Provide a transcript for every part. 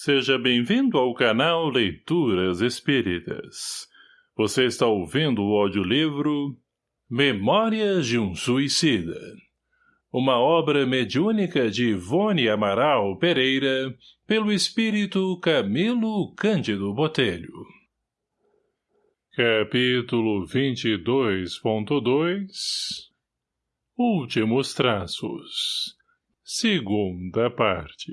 Seja bem-vindo ao canal Leituras Espíritas. Você está ouvindo o audiolivro Memórias de um Suicida. Uma obra mediúnica de Ivone Amaral Pereira, pelo espírito Camilo Cândido Botelho. Capítulo 22.2 Últimos Traços Segunda parte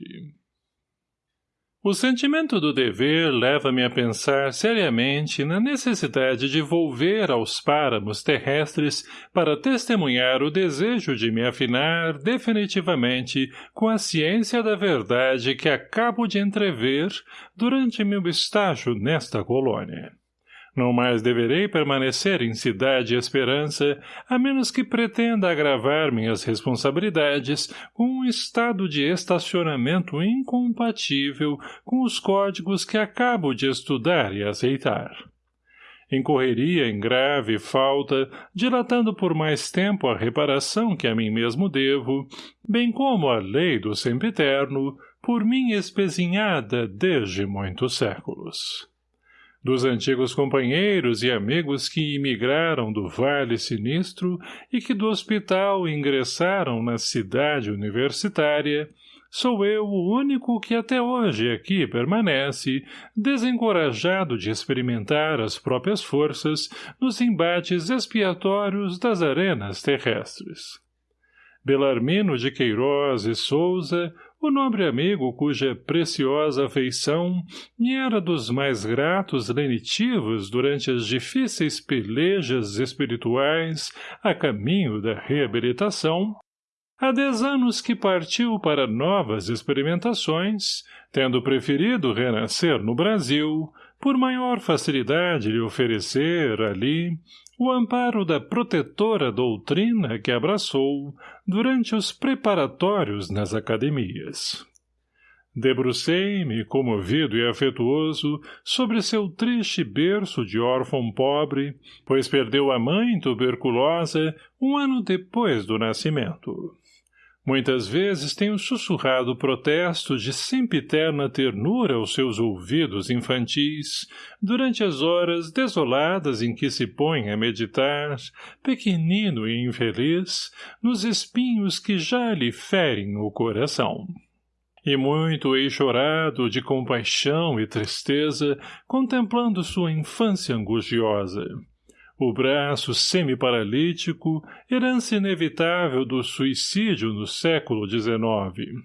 o sentimento do dever leva-me a pensar seriamente na necessidade de volver aos páramos terrestres para testemunhar o desejo de me afinar definitivamente com a ciência da verdade que acabo de entrever durante meu estágio nesta colônia. Não mais deverei permanecer em Cidade Esperança, a menos que pretenda agravar minhas responsabilidades com um estado de estacionamento incompatível com os códigos que acabo de estudar e aceitar. Incorreria em grave falta, dilatando por mais tempo a reparação que a mim mesmo devo, bem como a lei do sempiterno, por mim espezinhada desde muitos séculos dos antigos companheiros e amigos que imigraram do Vale Sinistro e que do hospital ingressaram na cidade universitária, sou eu o único que até hoje aqui permanece, desencorajado de experimentar as próprias forças nos embates expiatórios das arenas terrestres. Belarmino de Queiroz e Souza, o nobre amigo cuja preciosa afeição me era dos mais gratos lenitivos durante as difíceis pelejas espirituais a caminho da reabilitação, há dez anos que partiu para novas experimentações, tendo preferido renascer no Brasil, por maior facilidade lhe oferecer, ali, o amparo da protetora doutrina que abraçou durante os preparatórios nas academias. Debrucei-me, comovido e afetuoso, sobre seu triste berço de órfão pobre, pois perdeu a mãe tuberculosa um ano depois do nascimento. Muitas vezes tenho sussurrado protestos de sempiterna ternura aos seus ouvidos infantis, durante as horas desoladas em que se põe a meditar, pequenino e infeliz, nos espinhos que já lhe ferem o coração. E muito hei chorado de compaixão e tristeza, contemplando sua infância angustiosa o braço semi-paralítico, herança inevitável do suicídio no século XIX.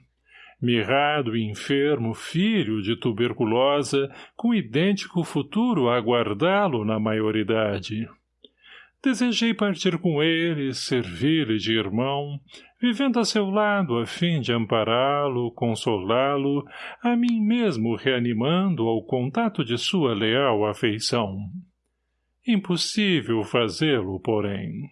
Mirrado e enfermo filho de tuberculosa, com idêntico futuro a aguardá-lo na maioridade. Desejei partir com ele, servir-lhe de irmão, vivendo a seu lado a fim de ampará-lo, consolá-lo, a mim mesmo reanimando ao contato de sua leal afeição. Impossível fazê-lo, porém.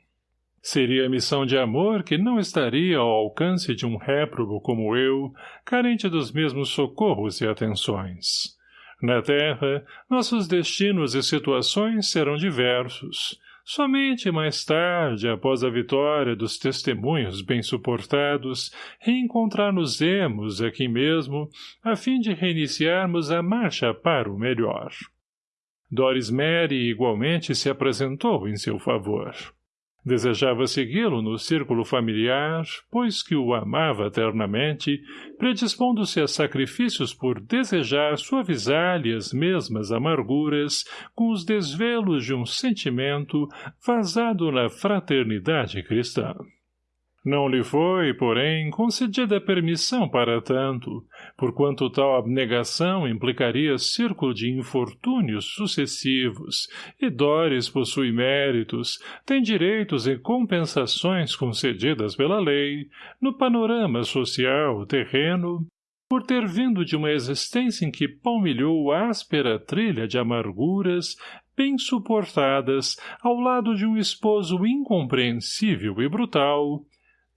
Seria missão de amor que não estaria ao alcance de um réprobo como eu, carente dos mesmos socorros e atenções. Na Terra, nossos destinos e situações serão diversos. Somente mais tarde, após a vitória dos testemunhos bem suportados, reencontrar-nos-emos aqui mesmo, a fim de reiniciarmos a marcha para o melhor. Doris Mary igualmente se apresentou em seu favor. Desejava segui-lo no círculo familiar, pois que o amava eternamente, predispondo-se a sacrifícios por desejar suavizar-lhe as mesmas amarguras com os desvelos de um sentimento vazado na fraternidade cristã. Não lhe foi, porém, concedida permissão para tanto, porquanto tal abnegação implicaria círculo de infortúnios sucessivos, e Dores possui méritos, tem direitos e compensações concedidas pela lei, no panorama social terreno, por ter vindo de uma existência em que palmilhou áspera trilha de amarguras, bem suportadas, ao lado de um esposo incompreensível e brutal,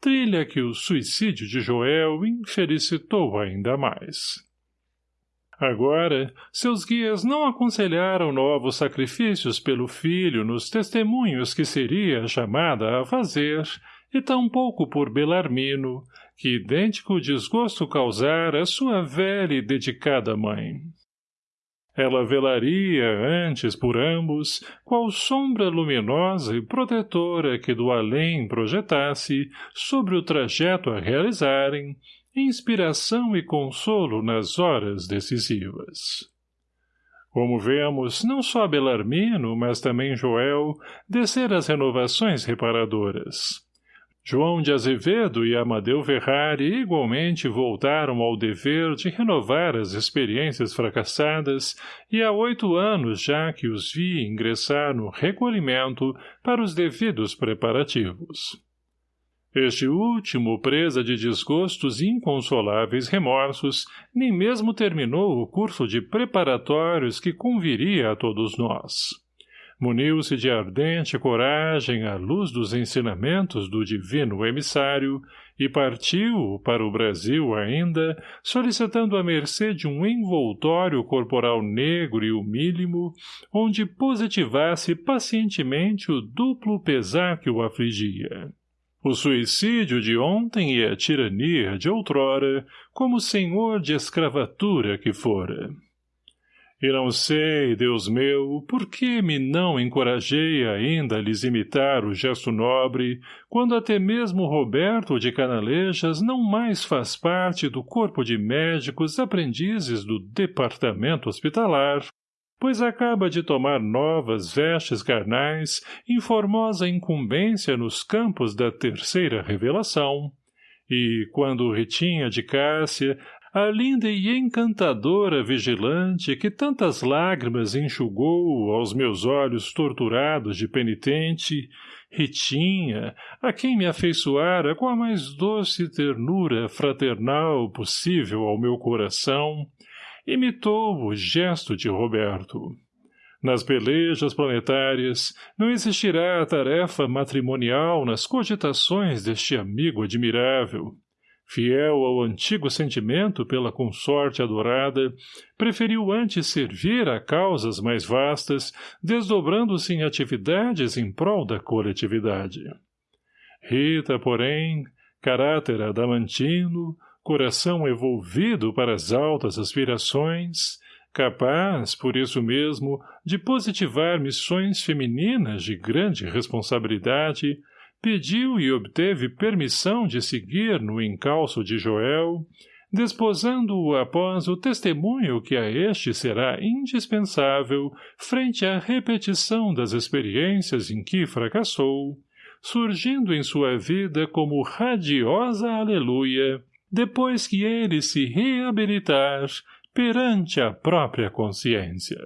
trilha que o suicídio de Joel infelicitou ainda mais. Agora, seus guias não aconselharam novos sacrifícios pelo filho nos testemunhos que seria chamada a fazer, e tampouco por Belarmino, que idêntico desgosto causara sua velha e dedicada mãe. Ela velaria antes por ambos, qual sombra luminosa e protetora que do além projetasse sobre o trajeto a realizarem, inspiração e consolo nas horas decisivas. Como vemos, não só Belarmino, mas também Joel, descer as renovações reparadoras. João de Azevedo e Amadeu Ferrari igualmente voltaram ao dever de renovar as experiências fracassadas e há oito anos já que os vi ingressar no recolhimento para os devidos preparativos. Este último, presa de desgostos e inconsoláveis remorsos, nem mesmo terminou o curso de preparatórios que conviria a todos nós. Muniu-se de ardente coragem à luz dos ensinamentos do divino emissário e partiu para o Brasil ainda, solicitando a mercê de um envoltório corporal negro e humílimo, onde positivasse pacientemente o duplo pesar que o afligia o suicídio de ontem e a tirania de outrora, como senhor de escravatura que fora. E não sei, Deus meu, por que me não encorajei ainda a lhes imitar o gesto nobre, quando até mesmo Roberto de Canalejas não mais faz parte do corpo de médicos aprendizes do departamento hospitalar, pois acaba de tomar novas vestes carnais em formosa incumbência nos campos da terceira revelação, e, quando Ritinha de Cássia, a linda e encantadora vigilante que tantas lágrimas enxugou aos meus olhos torturados de penitente, Ritinha, a quem me afeiçoara com a mais doce ternura fraternal possível ao meu coração, imitou o gesto de Roberto. Nas pelejas planetárias, não existirá a tarefa matrimonial nas cogitações deste amigo admirável. Fiel ao antigo sentimento pela consorte adorada, preferiu antes servir a causas mais vastas, desdobrando-se em atividades em prol da coletividade. Rita, porém, caráter adamantino, coração evolvido para as altas aspirações, capaz, por isso mesmo, de positivar missões femininas de grande responsabilidade, pediu e obteve permissão de seguir no encalço de Joel, desposando-o após o testemunho que a este será indispensável frente à repetição das experiências em que fracassou, surgindo em sua vida como radiosa aleluia, depois que ele se reabilitar perante a própria consciência.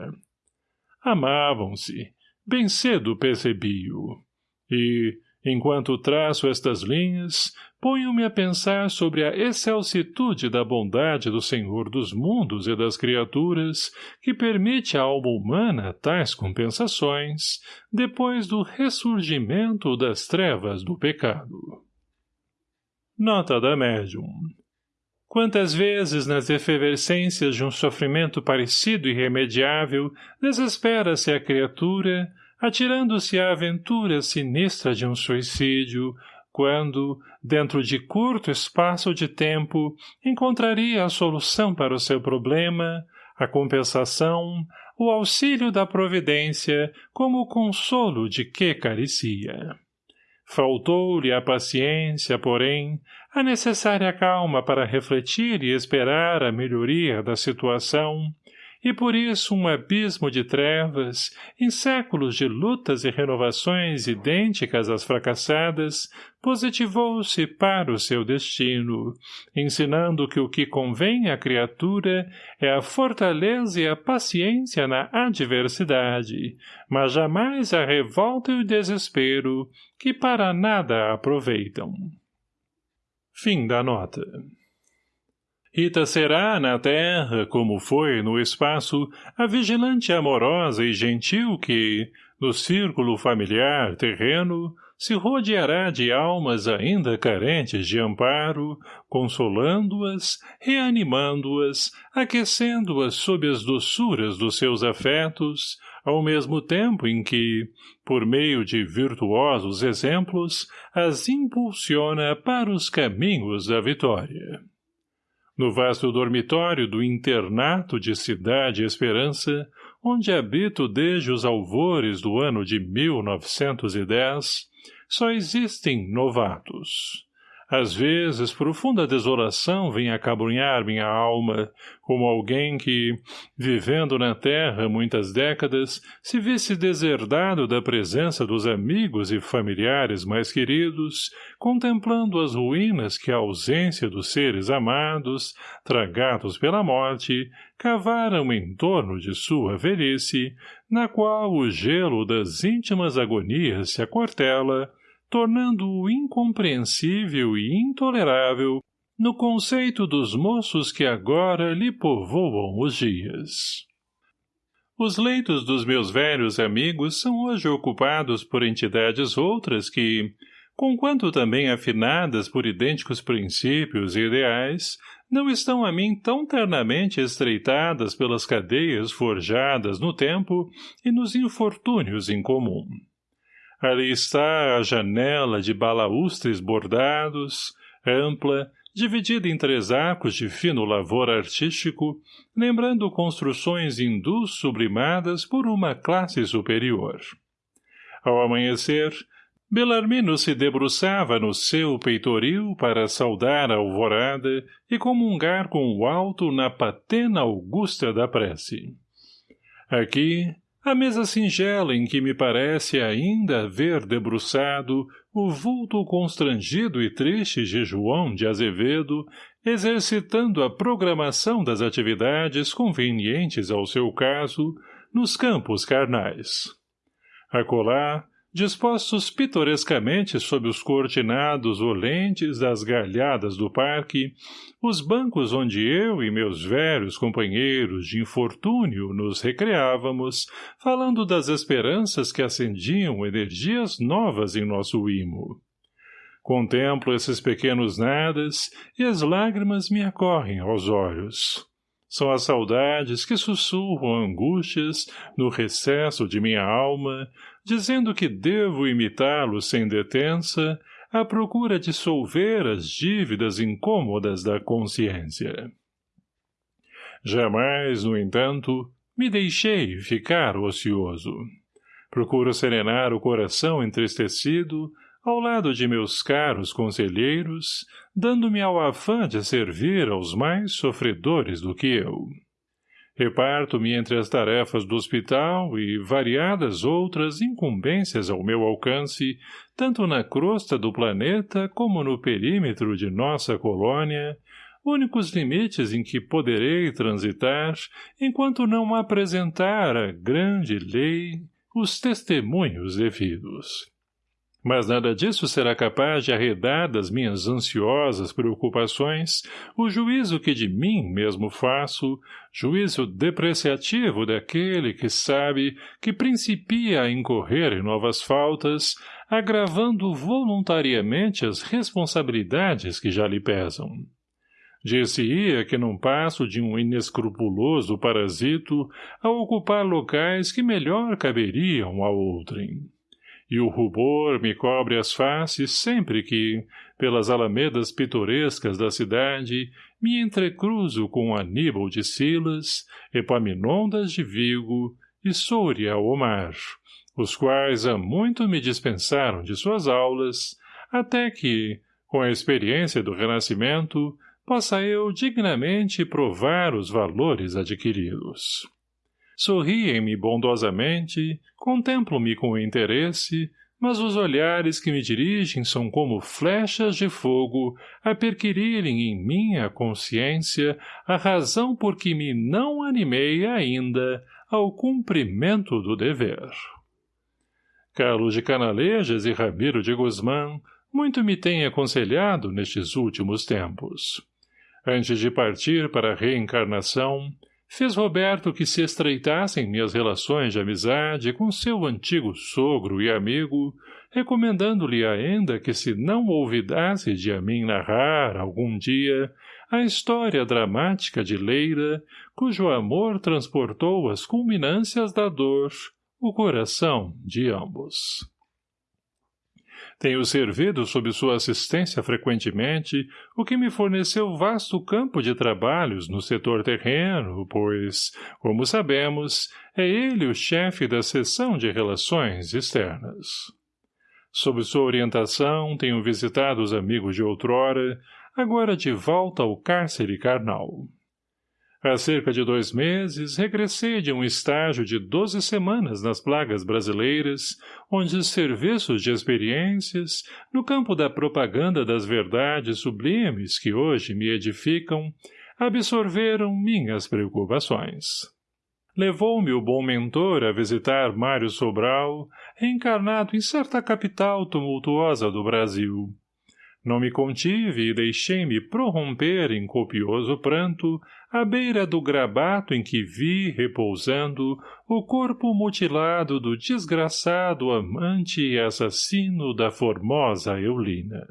Amavam-se, bem cedo percebi-o, e, enquanto traço estas linhas, ponho-me a pensar sobre a excelsitude da bondade do Senhor dos mundos e das criaturas, que permite à alma humana tais compensações, depois do ressurgimento das trevas do pecado. Nota da médium. Quantas vezes nas efervescências de um sofrimento parecido e irremediável desespera-se a criatura, atirando-se à aventura sinistra de um suicídio, quando, dentro de curto espaço de tempo, encontraria a solução para o seu problema, a compensação, o auxílio da providência como o consolo de que carecia. Faltou-lhe a paciência, porém, a necessária calma para refletir e esperar a melhoria da situação, e por isso um abismo de trevas, em séculos de lutas e renovações idênticas às fracassadas, positivou-se para o seu destino, ensinando que o que convém à criatura é a fortaleza e a paciência na adversidade, mas jamais a revolta e o desespero, que para nada aproveitam. Fim da nota. Rita será, na terra, como foi no espaço, a vigilante amorosa e gentil que, no círculo familiar terreno, se rodeará de almas ainda carentes de amparo, consolando-as, reanimando-as, aquecendo-as sob as doçuras dos seus afetos, ao mesmo tempo em que, por meio de virtuosos exemplos, as impulsiona para os caminhos da vitória. No vasto dormitório do internato de Cidade Esperança, onde habito desde os alvores do ano de 1910, só existem novatos. Às vezes, profunda desolação vem acabrunhar minha alma, como alguém que, vivendo na terra muitas décadas, se visse deserdado da presença dos amigos e familiares mais queridos, contemplando as ruínas que a ausência dos seres amados, tragados pela morte, cavaram em torno de sua velhice, na qual o gelo das íntimas agonias se acortela, tornando-o incompreensível e intolerável no conceito dos moços que agora lhe povoam os dias. Os leitos dos meus velhos amigos são hoje ocupados por entidades outras que, conquanto também afinadas por idênticos princípios e ideais, não estão a mim tão ternamente estreitadas pelas cadeias forjadas no tempo e nos infortúnios em comum. Ali está a janela de balaústres bordados, ampla, dividida em três arcos de fino lavor artístico, lembrando construções hindus sublimadas por uma classe superior. Ao amanhecer, Belarmino se debruçava no seu peitoril para saudar a alvorada e comungar com o alto na patena augusta da prece. Aqui, a mesa singela em que me parece ainda ver debruçado o vulto constrangido e triste de João de Azevedo, exercitando a programação das atividades convenientes ao seu caso nos campos carnais. Acolá, dispostos pitorescamente sob os cortinados olentes das galhadas do parque, os bancos onde eu e meus velhos companheiros de infortúnio nos recreávamos, falando das esperanças que acendiam energias novas em nosso imo. Contemplo esses pequenos nadas e as lágrimas me acorrem aos olhos. São as saudades que sussurram angústias no recesso de minha alma, dizendo que devo imitá-lo sem detença, à procura de solver as dívidas incômodas da consciência. Jamais, no entanto, me deixei ficar ocioso. Procuro serenar o coração entristecido, ao lado de meus caros conselheiros, dando-me ao afã de servir aos mais sofredores do que eu. Reparto-me entre as tarefas do hospital e variadas outras incumbências ao meu alcance, tanto na crosta do planeta como no perímetro de nossa colônia, únicos limites em que poderei transitar enquanto não apresentar a grande lei os testemunhos devidos. Mas nada disso será capaz de arredar das minhas ansiosas preocupações o juízo que de mim mesmo faço, juízo depreciativo daquele que sabe que principia a incorrer em novas faltas, agravando voluntariamente as responsabilidades que já lhe pesam. Dir-se-ia que não passo de um inescrupuloso parasito a ocupar locais que melhor caberiam a outrem e o rubor me cobre as faces sempre que, pelas alamedas pitorescas da cidade, me entrecruzo com Aníbal de Silas, Epaminondas de Vigo e Soria Omar, os quais há muito me dispensaram de suas aulas, até que, com a experiência do Renascimento, possa eu dignamente provar os valores adquiridos. Sorriem-me bondosamente, contemplo-me com interesse, mas os olhares que me dirigem são como flechas de fogo a perquirirem em minha consciência a razão por que me não animei ainda ao cumprimento do dever. Carlos de Canalejas e Ramiro de Guzmán muito me têm aconselhado nestes últimos tempos. Antes de partir para a reencarnação, fez Roberto que se estreitassem minhas relações de amizade com seu antigo sogro e amigo, recomendando-lhe ainda que se não olvidasse de a mim narrar, algum dia, a história dramática de Leira, cujo amor transportou as culminâncias da dor, o coração de ambos. Tenho servido sob sua assistência frequentemente, o que me forneceu vasto campo de trabalhos no setor terreno, pois, como sabemos, é ele o chefe da seção de relações externas. Sob sua orientação, tenho visitado os amigos de outrora, agora de volta ao cárcere carnal. Há cerca de dois meses, regressei de um estágio de doze semanas nas plagas brasileiras, onde os serviços de experiências, no campo da propaganda das verdades sublimes que hoje me edificam, absorveram minhas preocupações. Levou-me o bom mentor a visitar Mário Sobral, reencarnado em certa capital tumultuosa do Brasil. Não me contive e deixei-me prorromper em copioso pranto à beira do grabato em que vi, repousando, o corpo mutilado do desgraçado amante e assassino da formosa Eulina.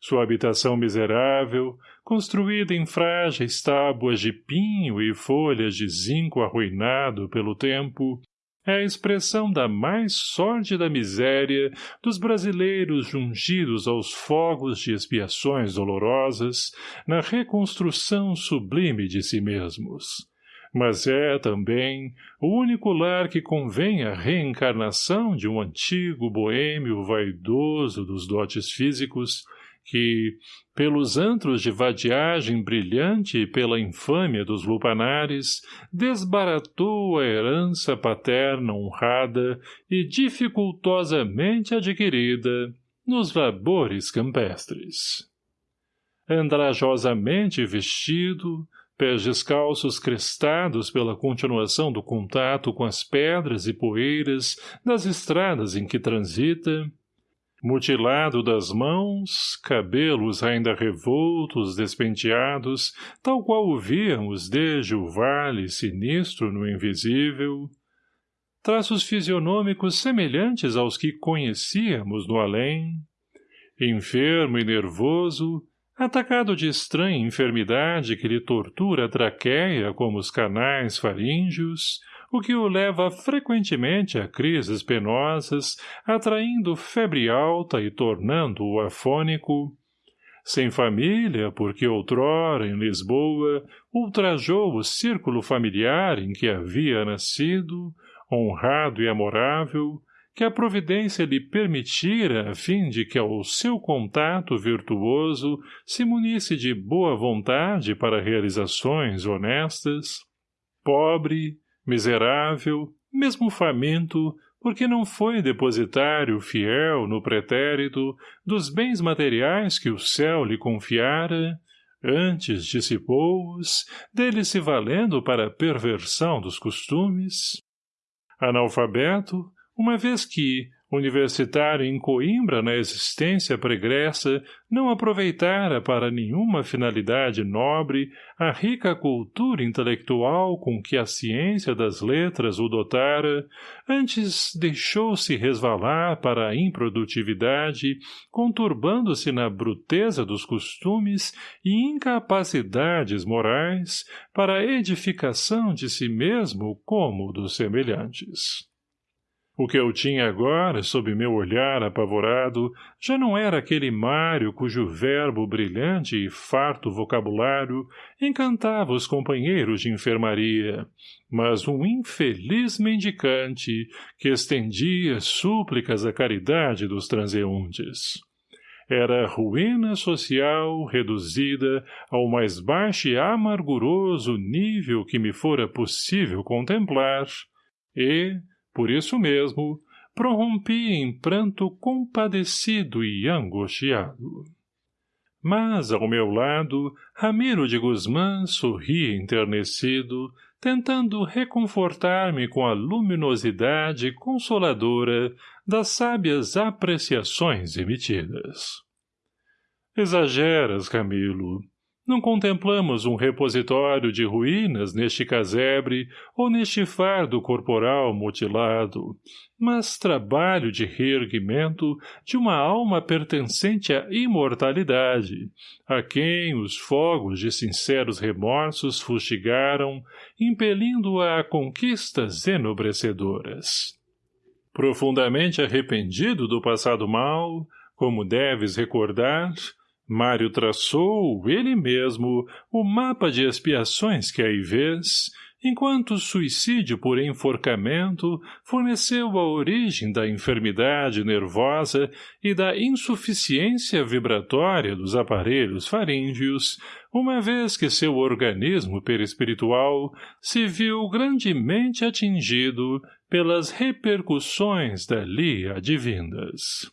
Sua habitação miserável, construída em frágeis tábuas de pinho e folhas de zinco arruinado pelo tempo, é a expressão da mais sórdida miséria dos brasileiros jungidos aos fogos de expiações dolorosas na reconstrução sublime de si mesmos. Mas é, também, o único lar que convém à reencarnação de um antigo boêmio vaidoso dos dotes físicos, que, pelos antros de vadiagem brilhante e pela infâmia dos lupanares, desbaratou a herança paterna honrada e dificultosamente adquirida nos labores campestres. Andrajosamente vestido, pés descalços crestados pela continuação do contato com as pedras e poeiras das estradas em que transita, mutilado das mãos, cabelos ainda revoltos, despenteados, tal qual o víamos desde o vale sinistro no invisível, traços fisionômicos semelhantes aos que conhecíamos no além, enfermo e nervoso, atacado de estranha enfermidade que lhe tortura a traqueia como os canais faríngeos, o que o leva frequentemente a crises penosas, atraindo febre alta e tornando-o afônico, sem família, porque outrora, em Lisboa, ultrajou o círculo familiar em que havia nascido, honrado e amorável, que a providência lhe permitira a fim de que ao seu contato virtuoso se munisse de boa vontade para realizações honestas, pobre, miserável, mesmo faminto, porque não foi depositário fiel no pretérito dos bens materiais que o céu lhe confiara, antes dissipou-os, dele se valendo para a perversão dos costumes. Analfabeto, uma vez que, universitário em Coimbra na existência pregressa, não aproveitara para nenhuma finalidade nobre a rica cultura intelectual com que a ciência das letras o dotara, antes deixou-se resvalar para a improdutividade, conturbando-se na bruteza dos costumes e incapacidades morais para a edificação de si mesmo como dos semelhantes. O que eu tinha agora, sob meu olhar apavorado, já não era aquele Mário cujo verbo brilhante e farto vocabulário encantava os companheiros de enfermaria, mas um infeliz mendicante que estendia súplicas à caridade dos transeuntes. Era ruína social reduzida ao mais baixo e amarguroso nível que me fora possível contemplar, e, por isso mesmo, prorrompi em pranto compadecido e angustiado. Mas, ao meu lado, Ramiro de Guzmán sorria enternecido, tentando reconfortar-me com a luminosidade consoladora das sábias apreciações emitidas. Exageras, Camilo. Não contemplamos um repositório de ruínas neste casebre ou neste fardo corporal mutilado, mas trabalho de reerguimento de uma alma pertencente à imortalidade, a quem os fogos de sinceros remorsos fustigaram, impelindo-a a conquistas enobrecedoras. Profundamente arrependido do passado mal, como deves recordar, Mário traçou, ele mesmo, o mapa de expiações que aí vês, enquanto o suicídio por enforcamento forneceu a origem da enfermidade nervosa e da insuficiência vibratória dos aparelhos faríngeos, uma vez que seu organismo perispiritual se viu grandemente atingido pelas repercussões dali advindas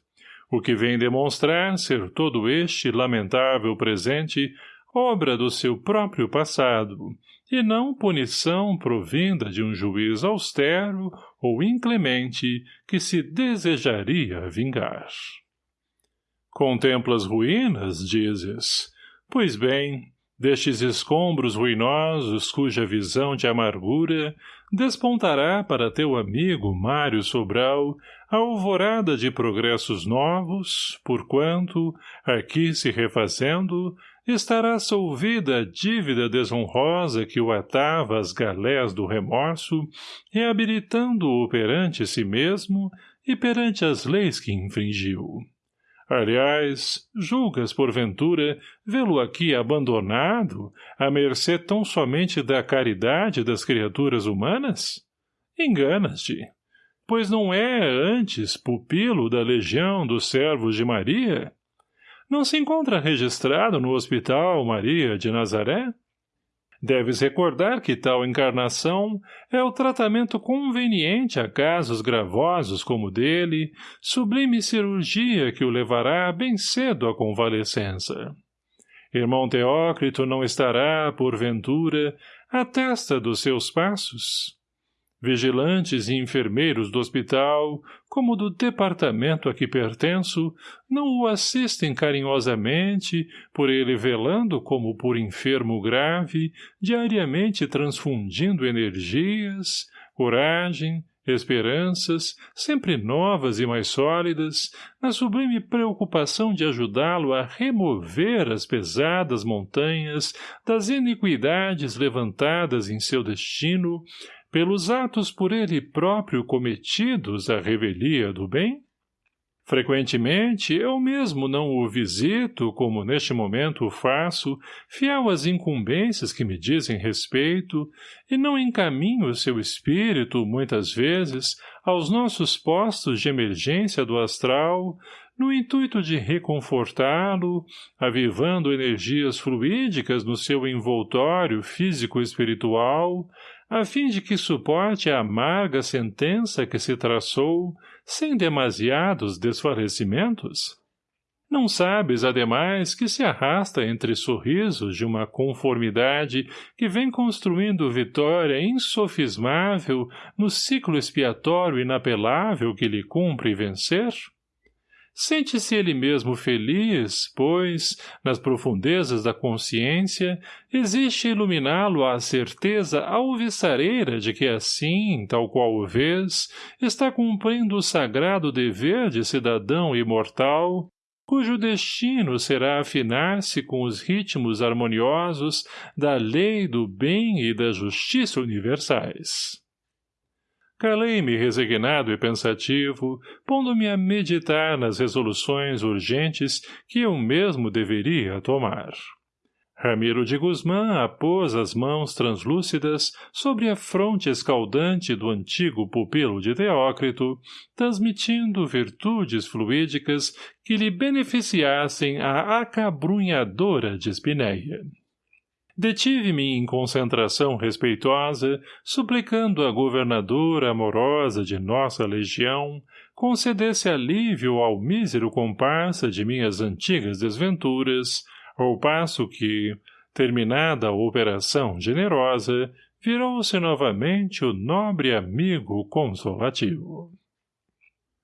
o que vem demonstrar ser todo este lamentável presente obra do seu próprio passado, e não punição provinda de um juiz austero ou inclemente que se desejaria vingar. Contemplas ruínas, dizes? Pois bem, destes escombros ruinosos cuja visão de amargura despontará para teu amigo Mário Sobral a alvorada de progressos novos, porquanto, aqui se refazendo, estará solvida a dívida desonrosa que o atava às galés do remorso, reabilitando-o perante si mesmo e perante as leis que infringiu. Aliás, julgas, porventura, vê-lo aqui abandonado, à mercê tão somente da caridade das criaturas humanas? Enganas-te pois não é, antes, pupilo da legião dos servos de Maria? Não se encontra registrado no Hospital Maria de Nazaré? Deves recordar que tal encarnação é o tratamento conveniente a casos gravosos como dele, sublime cirurgia que o levará bem cedo à convalescença. Irmão Teócrito não estará, porventura, à testa dos seus passos? Vigilantes e enfermeiros do hospital, como do departamento a que pertenço, não o assistem carinhosamente, por ele velando como por enfermo grave, diariamente transfundindo energias, coragem, esperanças, sempre novas e mais sólidas, na sublime preocupação de ajudá-lo a remover as pesadas montanhas das iniquidades levantadas em seu destino, pelos atos por ele próprio cometidos à revelia do bem? Frequentemente, eu mesmo não o visito, como neste momento o faço, fiel às incumbências que me dizem respeito, e não encaminho seu espírito, muitas vezes, aos nossos postos de emergência do astral, no intuito de reconfortá-lo, avivando energias fluídicas no seu envoltório físico-espiritual, a fim de que suporte a amarga sentença que se traçou, sem demasiados desfalecimentos? Não sabes, ademais, que se arrasta entre sorrisos de uma conformidade que vem construindo vitória insofismável no ciclo expiatório inapelável que lhe cumpre vencer? Sente-se ele mesmo feliz, pois, nas profundezas da consciência, existe iluminá-lo a certeza alvissareira de que assim, tal qual o vês, está cumprindo o sagrado dever de cidadão imortal, cujo destino será afinar-se com os ritmos harmoniosos da lei do bem e da justiça universais. Calei-me resignado e pensativo, pondo-me a meditar nas resoluções urgentes que eu mesmo deveria tomar. Ramiro de Guzmã apôs as mãos translúcidas sobre a fronte escaldante do antigo pupilo de Teócrito, transmitindo virtudes fluídicas que lhe beneficiassem a acabrunhadora de espinéia. Detive-me em concentração respeitosa, suplicando à governadora amorosa de nossa legião concedesse alívio ao mísero comparsa de minhas antigas desventuras, ao passo que, terminada a operação generosa, virou-se novamente o nobre amigo consolativo.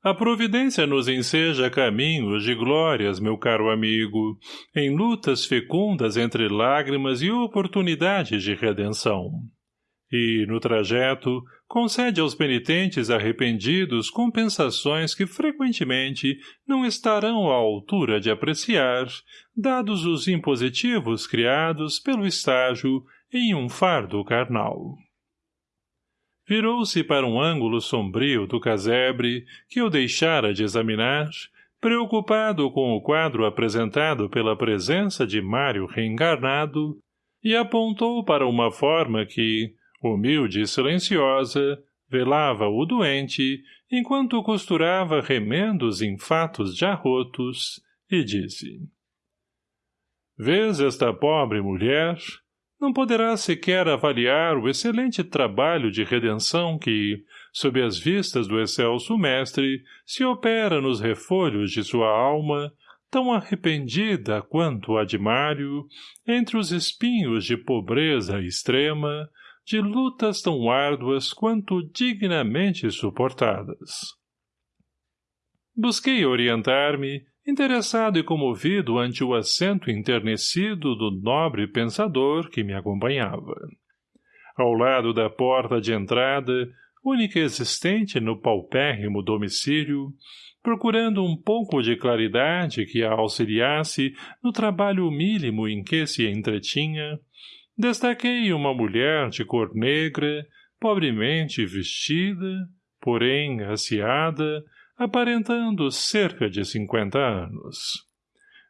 A providência nos enseja caminhos de glórias, meu caro amigo, em lutas fecundas entre lágrimas e oportunidades de redenção. E, no trajeto, concede aos penitentes arrependidos compensações que frequentemente não estarão à altura de apreciar, dados os impositivos criados pelo estágio em um fardo carnal. Virou-se para um ângulo sombrio do casebre, que eu deixara de examinar, preocupado com o quadro apresentado pela presença de Mário reencarnado, e apontou para uma forma que, humilde e silenciosa, velava o doente, enquanto costurava remendos em fatos já rotos, e disse. Vês esta pobre mulher? Não poderá sequer avaliar o excelente trabalho de redenção que, sob as vistas do excelso mestre, se opera nos refolhos de sua alma, tão arrependida quanto a de Mário, entre os espinhos de pobreza extrema, de lutas tão árduas quanto dignamente suportadas. Busquei orientar-me, interessado e comovido ante o assento enternecido do nobre pensador que me acompanhava. Ao lado da porta de entrada, única existente no paupérrimo domicílio, procurando um pouco de claridade que a auxiliasse no trabalho mínimo em que se entretinha, destaquei uma mulher de cor negra, pobremente vestida, porém aciada, aparentando cerca de cinquenta anos.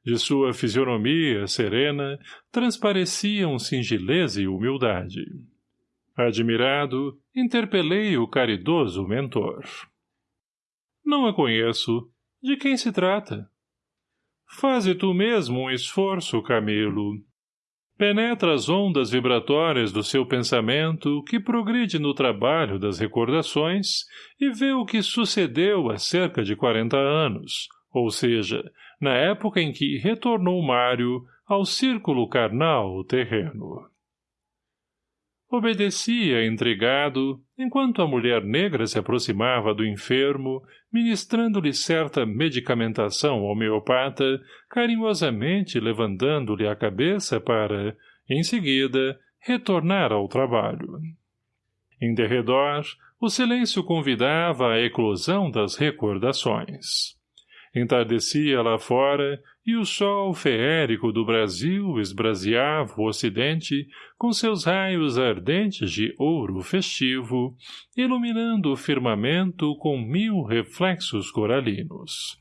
De sua fisionomia serena transpareciam singeleza e humildade. Admirado, interpelei o caridoso mentor. Não a conheço. De quem se trata? Faze tu mesmo um esforço, Camilo. Penetra as ondas vibratórias do seu pensamento que progride no trabalho das recordações e vê o que sucedeu há cerca de quarenta anos, ou seja, na época em que retornou Mário ao círculo carnal terreno. Obedecia, intrigado, enquanto a mulher negra se aproximava do enfermo, ministrando-lhe certa medicamentação homeopata, carinhosamente levantando-lhe a cabeça para, em seguida, retornar ao trabalho. Em derredor, o silêncio convidava à eclosão das recordações. Entardecia lá fora e o sol feérico do Brasil esbraseava o ocidente com seus raios ardentes de ouro festivo, iluminando o firmamento com mil reflexos coralinos.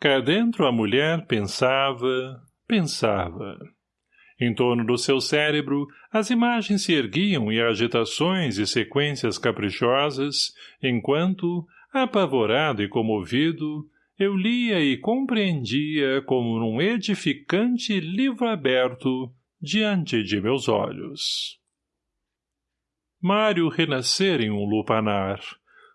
Cá dentro a mulher pensava, pensava. Em torno do seu cérebro, as imagens se erguiam em agitações e sequências caprichosas, enquanto, apavorado e comovido, eu lia e compreendia como num edificante livro aberto diante de meus olhos. Mário renascera em um lupanar.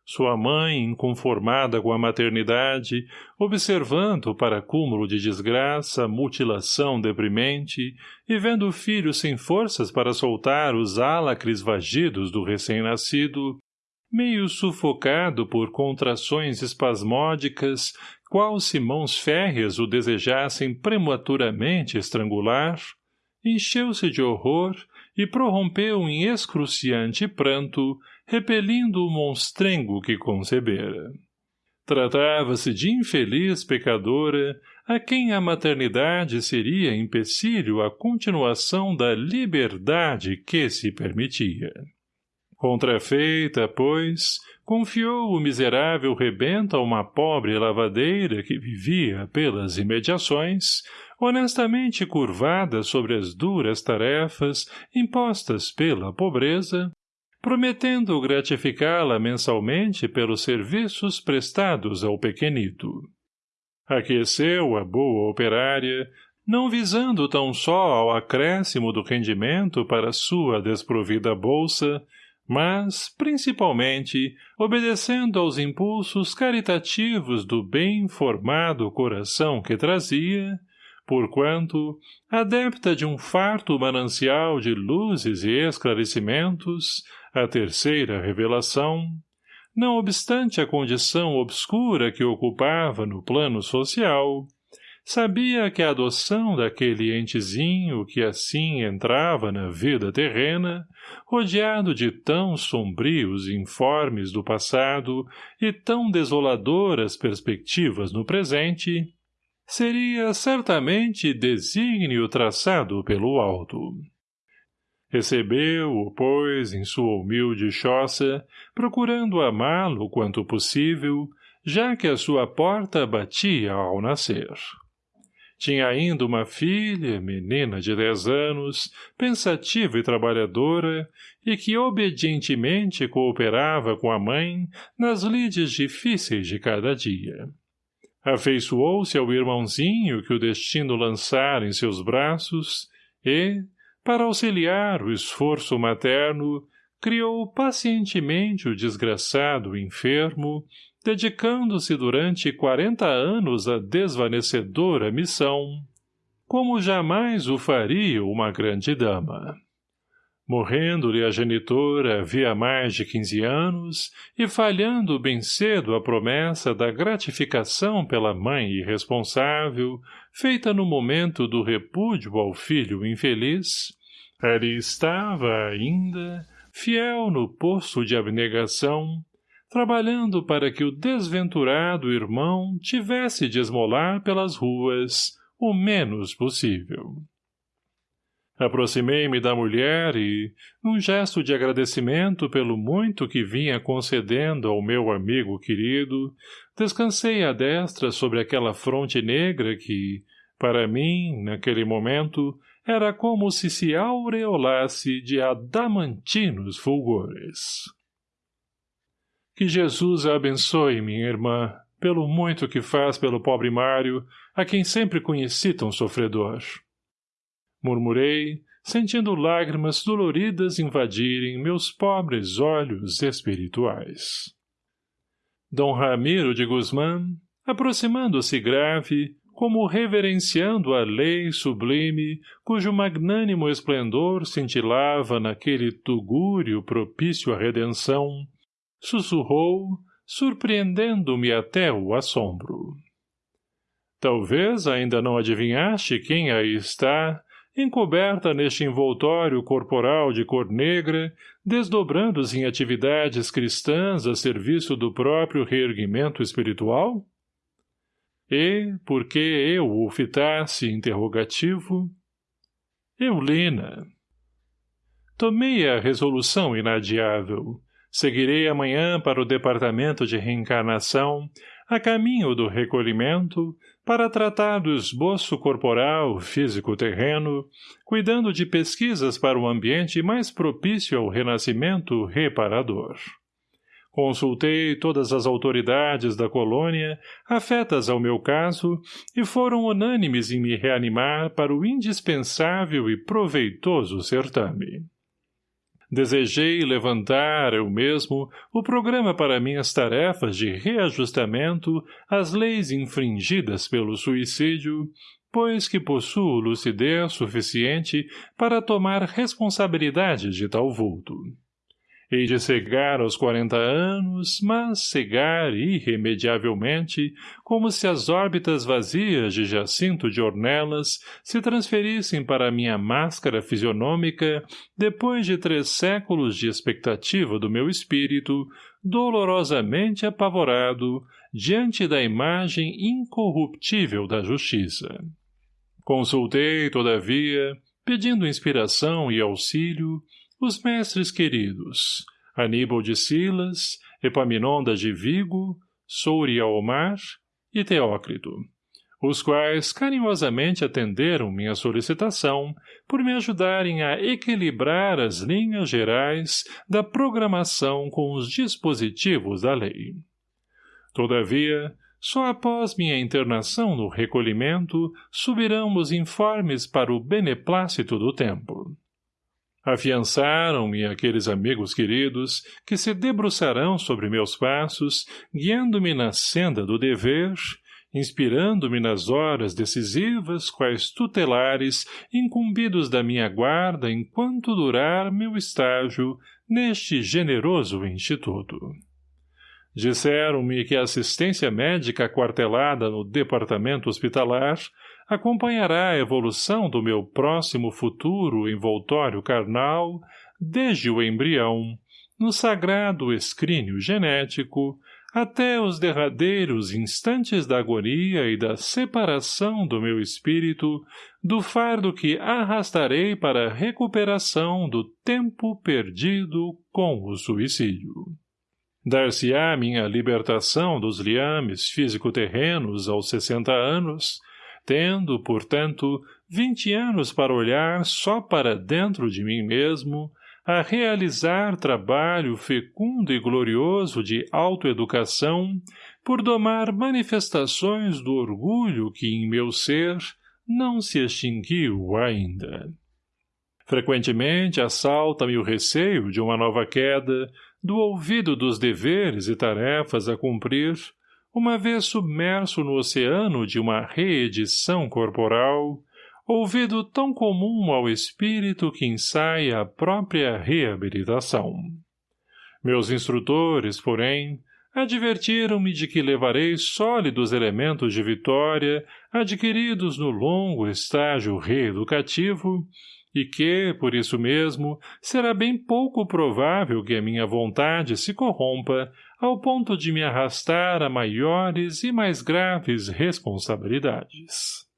Sua mãe, inconformada com a maternidade, observando para cúmulo de desgraça, mutilação deprimente, e vendo o filho sem forças para soltar os álacres vagidos do recém-nascido, meio sufocado por contrações espasmódicas, qual se mãos férreas o desejassem prematuramente estrangular, encheu-se de horror e prorrompeu em excruciante pranto, repelindo o monstrengo que concebera. Tratava-se de infeliz pecadora, a quem a maternidade seria empecilho à continuação da liberdade que se permitia. Contrafeita, pois, confiou o miserável rebento a uma pobre lavadeira que vivia pelas imediações, honestamente curvada sobre as duras tarefas impostas pela pobreza, prometendo gratificá-la mensalmente pelos serviços prestados ao pequenito. Aqueceu a boa operária, não visando tão só ao acréscimo do rendimento para sua desprovida bolsa, mas, principalmente, obedecendo aos impulsos caritativos do bem formado coração que trazia, porquanto, adepta de um farto manancial de luzes e esclarecimentos, a terceira revelação, não obstante a condição obscura que ocupava no plano social, sabia que a adoção daquele entezinho que assim entrava na vida terrena, rodeado de tão sombrios informes do passado e tão desoladoras perspectivas no presente, seria certamente desígnio traçado pelo alto. Recebeu-o, pois, em sua humilde choça, procurando amá-lo quanto possível, já que a sua porta batia ao nascer. Tinha ainda uma filha, menina de dez anos, pensativa e trabalhadora, e que obedientemente cooperava com a mãe nas lides difíceis de cada dia. Afeiçoou-se ao irmãozinho que o destino lançara em seus braços e, para auxiliar o esforço materno, criou pacientemente o desgraçado enfermo, dedicando-se durante quarenta anos à desvanecedora missão, como jamais o faria uma grande dama. Morrendo-lhe a genitora havia mais de quinze anos e falhando bem cedo a promessa da gratificação pela mãe irresponsável, feita no momento do repúdio ao filho infeliz, ali estava ainda, fiel no posto de abnegação, trabalhando para que o desventurado irmão tivesse de esmolar pelas ruas o menos possível. Aproximei-me da mulher e, num gesto de agradecimento pelo muito que vinha concedendo ao meu amigo querido, descansei a destra sobre aquela fronte negra que, para mim, naquele momento, era como se se aureolasse de adamantinos fulgores. Que Jesus a abençoe, minha irmã, pelo muito que faz pelo pobre Mário, a quem sempre conheci tão sofredor murmurei, sentindo lágrimas doloridas invadirem meus pobres olhos espirituais. Dom Ramiro de Guzmán, aproximando-se grave, como reverenciando a lei sublime, cujo magnânimo esplendor cintilava naquele tugúrio propício à redenção, sussurrou, surpreendendo-me até o assombro. Talvez ainda não adivinhaste quem aí está, encoberta neste envoltório corporal de cor negra, desdobrando-se em atividades cristãs a serviço do próprio reerguimento espiritual? E, porque eu o fitasse interrogativo, Eulina. Tomei a resolução inadiável. Seguirei amanhã para o departamento de reencarnação, a caminho do recolhimento, para tratar do esboço corporal, físico terreno, cuidando de pesquisas para o ambiente mais propício ao renascimento reparador. Consultei todas as autoridades da colônia, afetas ao meu caso, e foram unânimes em me reanimar para o indispensável e proveitoso certame. Desejei levantar, eu mesmo, o programa para minhas tarefas de reajustamento às leis infringidas pelo suicídio, pois que possuo lucidez suficiente para tomar responsabilidade de tal vulto. Hei de cegar aos quarenta anos, mas cegar irremediavelmente, como se as órbitas vazias de Jacinto de Ornelas se transferissem para minha máscara fisionômica depois de três séculos de expectativa do meu espírito, dolorosamente apavorado, diante da imagem incorruptível da justiça. Consultei, todavia, pedindo inspiração e auxílio, os mestres queridos, Aníbal de Silas, Epaminondas de Vigo, Souriaomar e Teócrito, os quais carinhosamente atenderam minha solicitação por me ajudarem a equilibrar as linhas gerais da programação com os dispositivos da lei. Todavia, só após minha internação no recolhimento subirão os informes para o beneplácito do tempo. Afiançaram-me aqueles amigos queridos que se debruçarão sobre meus passos, guiando-me na senda do dever, inspirando-me nas horas decisivas quais tutelares incumbidos da minha guarda enquanto durar meu estágio neste generoso instituto. Disseram-me que a assistência médica quartelada no departamento hospitalar acompanhará a evolução do meu próximo futuro envoltório carnal desde o embrião, no sagrado escrínio genético, até os derradeiros instantes da agonia e da separação do meu espírito do fardo que arrastarei para a recuperação do tempo perdido com o suicídio. Dar-se-á minha libertação dos liames físico-terrenos aos sessenta anos, tendo, portanto, vinte anos para olhar só para dentro de mim mesmo, a realizar trabalho fecundo e glorioso de autoeducação por domar manifestações do orgulho que em meu ser não se extinguiu ainda. Frequentemente assalta-me o receio de uma nova queda do ouvido dos deveres e tarefas a cumprir, uma vez submerso no oceano de uma reedição corporal, ouvido tão comum ao espírito que ensaia a própria reabilitação. Meus instrutores, porém, advertiram-me de que levarei sólidos elementos de vitória adquiridos no longo estágio reeducativo e que, por isso mesmo, será bem pouco provável que a minha vontade se corrompa ao ponto de me arrastar a maiores e mais graves responsabilidades.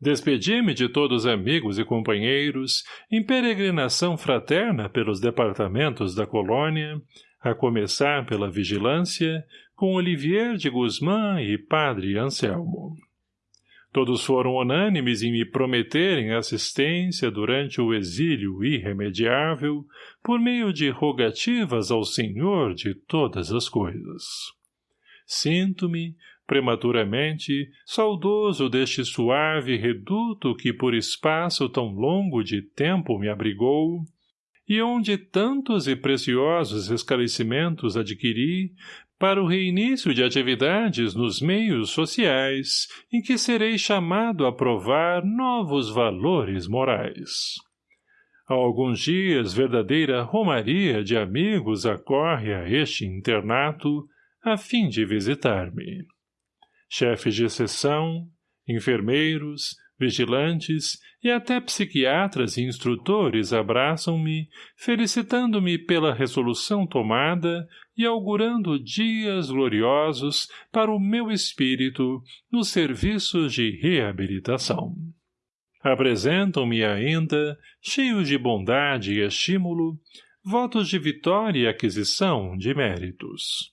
Despedi-me de todos amigos e companheiros, em peregrinação fraterna pelos departamentos da colônia, a começar pela vigilância, com Olivier de Guzmán e Padre Anselmo. Todos foram unânimes em me prometerem assistência durante o exílio irremediável, por meio de rogativas ao Senhor de todas as coisas. Sinto-me, prematuramente, saudoso deste suave reduto que por espaço tão longo de tempo me abrigou, e onde tantos e preciosos esclarecimentos adquiri para o reinício de atividades nos meios sociais em que serei chamado a provar novos valores morais. Há alguns dias verdadeira romaria de amigos acorre a este internato a fim de visitar-me chefes de seção, enfermeiros, vigilantes e até psiquiatras e instrutores abraçam-me, felicitando-me pela resolução tomada e augurando dias gloriosos para o meu espírito nos serviços de reabilitação. Apresentam-me ainda, cheios de bondade e estímulo, votos de vitória e aquisição de méritos.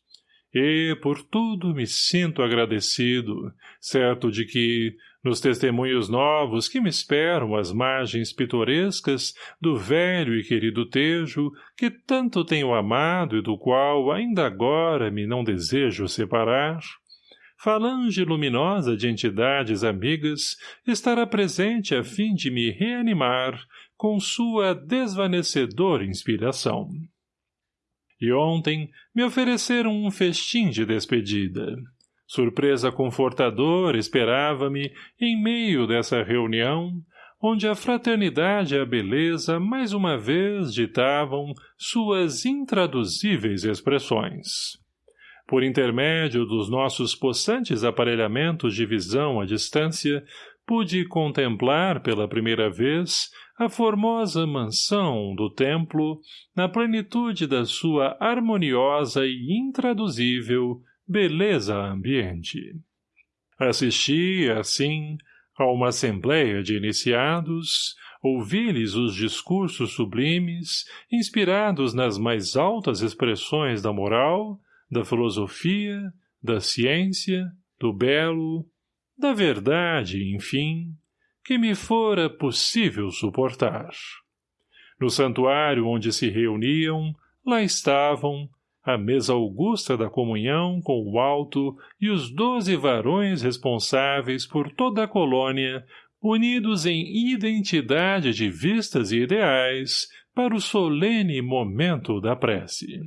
E, por tudo, me sinto agradecido, certo de que, nos testemunhos novos que me esperam às margens pitorescas do velho e querido Tejo, que tanto tenho amado e do qual ainda agora me não desejo separar, falange luminosa de entidades amigas estará presente a fim de me reanimar com sua desvanecedora inspiração e ontem me ofereceram um festim de despedida. Surpresa confortadora esperava-me em meio dessa reunião, onde a fraternidade e a beleza mais uma vez ditavam suas intraduzíveis expressões. Por intermédio dos nossos possantes aparelhamentos de visão à distância, pude contemplar pela primeira vez a formosa mansão do templo na plenitude da sua harmoniosa e intraduzível beleza ambiente. Assisti, assim, a uma assembleia de iniciados, ouvi-lhes os discursos sublimes, inspirados nas mais altas expressões da moral, da filosofia, da ciência, do belo, da verdade, enfim, que me fora possível suportar. No santuário onde se reuniam, lá estavam, a mesa augusta da comunhão com o alto e os doze varões responsáveis por toda a colônia, unidos em identidade de vistas e ideais para o solene momento da prece.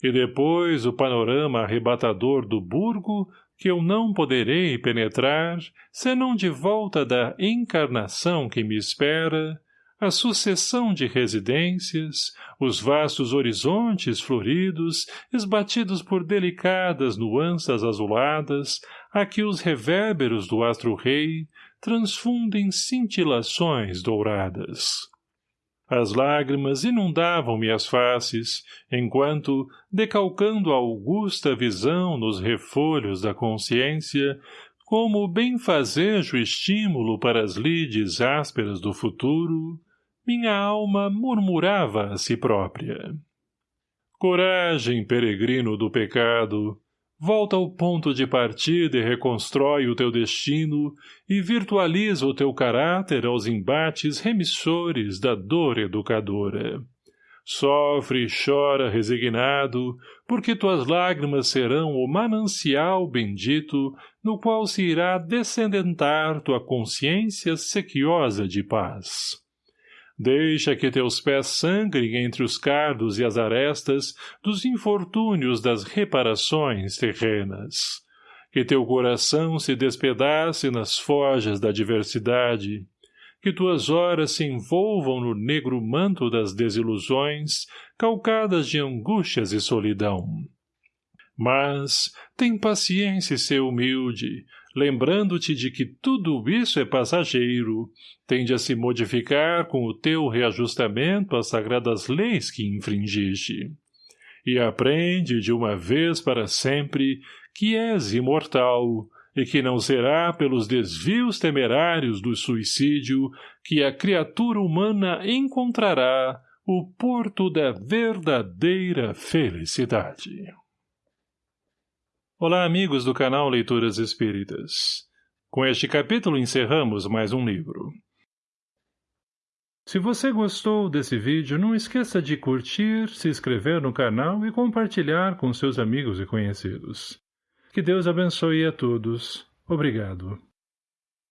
E depois o panorama arrebatador do burgo que eu não poderei penetrar, senão de volta da encarnação que me espera, a sucessão de residências, os vastos horizontes floridos, esbatidos por delicadas nuanças azuladas, a que os reverberos do astro-rei transfundem cintilações douradas. As lágrimas inundavam-me as faces, enquanto, decalcando a augusta visão nos refolhos da consciência, como benfazejo estímulo para as lides ásperas do futuro, minha alma murmurava a si própria. Coragem, peregrino do pecado, volta ao ponto de partida e reconstrói o teu destino e virtualiza o teu caráter aos embates remissores da dor educadora. Sofre e chora resignado, porque tuas lágrimas serão o manancial bendito no qual se irá descendentar tua consciência sequiosa de paz. Deixa que teus pés sangrem entre os cardos e as arestas dos infortúnios das reparações terrenas. Que teu coração se despedace nas forjas da diversidade. Que tuas horas se envolvam no negro manto das desilusões, calcadas de angústias e solidão. Mas, tem paciência e ser humilde, lembrando-te de que tudo isso é passageiro, tende a se modificar com o teu reajustamento às sagradas leis que infringiste. E aprende de uma vez para sempre que és imortal, e que não será pelos desvios temerários do suicídio que a criatura humana encontrará o porto da verdadeira felicidade. Olá amigos do canal Leituras Espíritas. Com este capítulo encerramos mais um livro. Se você gostou desse vídeo, não esqueça de curtir, se inscrever no canal e compartilhar com seus amigos e conhecidos. Que Deus abençoe a todos. Obrigado.